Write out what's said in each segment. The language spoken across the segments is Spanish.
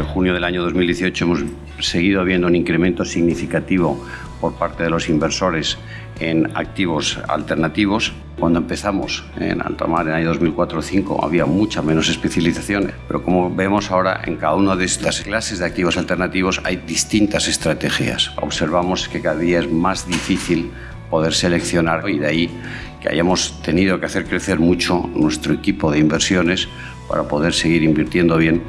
junio del año 2018 hemos seguido viendo un incremento significativo por parte de los inversores en activos alternativos. Cuando empezamos en Altamar en el año 2004-2005 había mucha menos especialización, pero como vemos ahora en cada una de estas clases de activos alternativos hay distintas estrategias. Observamos que cada día es más difícil poder seleccionar y de ahí que hayamos tenido que hacer crecer mucho nuestro equipo de inversiones para poder seguir invirtiendo bien.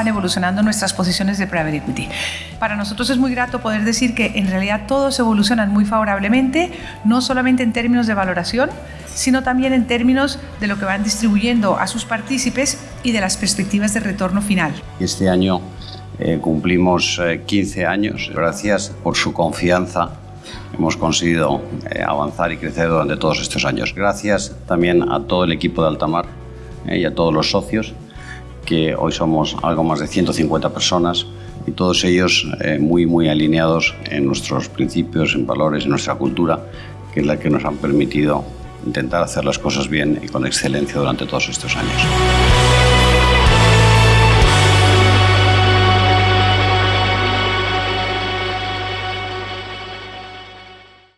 Van evolucionando nuestras posiciones de private equity. Para nosotros es muy grato poder decir que en realidad todos evolucionan muy favorablemente, no solamente en términos de valoración, sino también en términos de lo que van distribuyendo a sus partícipes y de las perspectivas de retorno final. Este año eh, cumplimos eh, 15 años. Gracias por su confianza hemos conseguido eh, avanzar y crecer durante todos estos años. Gracias también a todo el equipo de Altamar eh, y a todos los socios hoy somos algo más de 150 personas y todos ellos eh, muy, muy alineados en nuestros principios, en valores, en nuestra cultura, que es la que nos han permitido intentar hacer las cosas bien y con excelencia durante todos estos años.